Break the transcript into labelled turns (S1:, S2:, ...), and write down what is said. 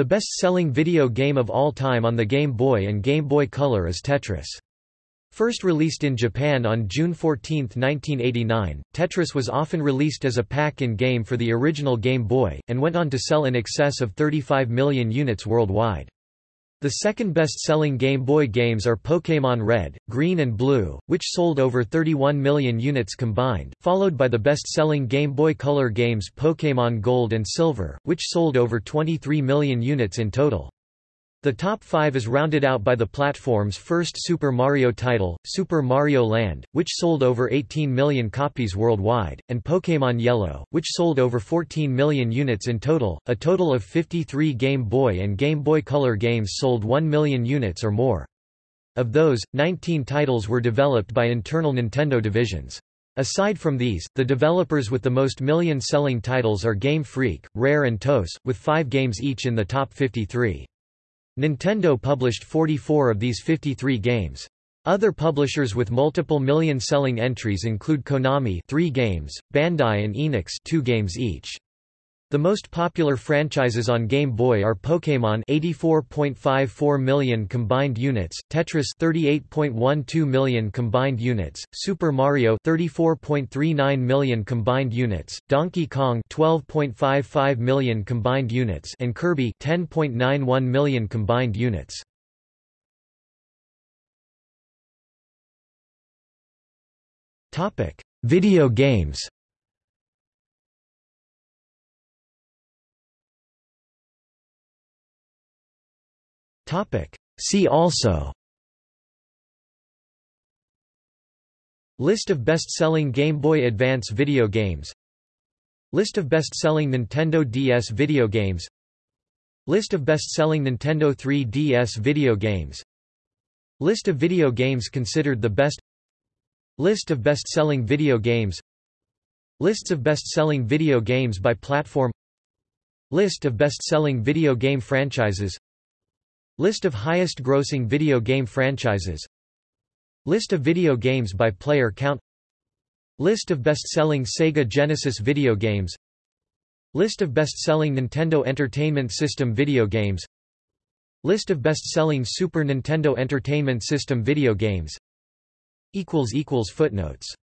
S1: The best-selling video game of all time on the Game Boy and Game Boy Color is Tetris. First released in Japan on June 14, 1989, Tetris was often released as a pack-in game for the original Game Boy, and went on to sell in excess of 35 million units worldwide. The second best-selling Game Boy games are Pokémon Red, Green and Blue, which sold over 31 million units combined, followed by the best-selling Game Boy Color games Pokémon Gold and Silver, which sold over 23 million units in total. The top five is rounded out by the platform's first Super Mario title, Super Mario Land, which sold over 18 million copies worldwide, and Pokémon Yellow, which sold over 14 million units in total. A total of 53 Game Boy and Game Boy Color games sold 1 million units or more. Of those, 19 titles were developed by internal Nintendo divisions. Aside from these, the developers with the most million-selling titles are Game Freak, Rare and TOSE, with five games each in the top 53. Nintendo published 44 of these 53 games. Other publishers with multiple million-selling entries include Konami 3 games, Bandai and Enix 2 games each. The most popular franchises on Game Boy are Pokémon 84.54 million combined units, Tetris 38.12 million combined units, Super Mario 34.39 million combined units, Donkey Kong 12.55 million combined units and Kirby 10.91 million combined units. Topic: Video games. See also. List of best-selling Game Boy Advance video games. List of best-selling Nintendo DS video games. List of best-selling Nintendo 3DS video games. List of video games considered the best. List of best-selling video games. Lists of best-selling video games by platform. List of best-selling video game franchises List of highest grossing video game franchises. List of video games by player count. List of best-selling Sega Genesis video games. List of best-selling Nintendo Entertainment System video games. List of best-selling Super Nintendo Entertainment System video games. Footnotes